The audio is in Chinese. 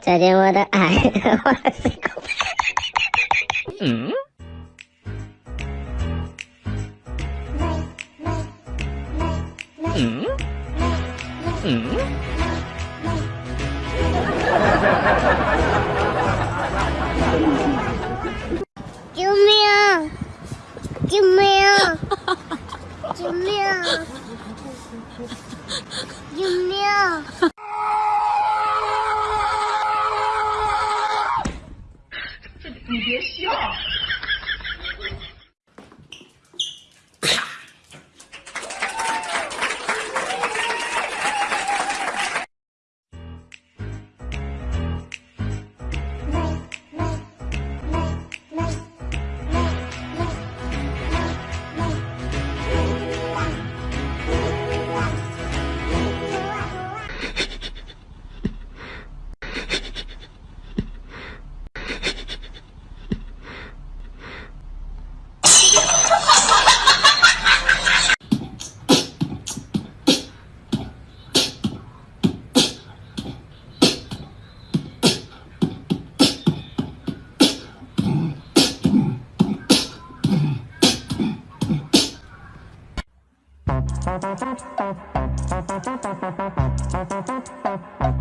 再见我的爱，我是狗。嗯。嗯。嗯。救命！救命！救命！救命！你别笑。Thank you.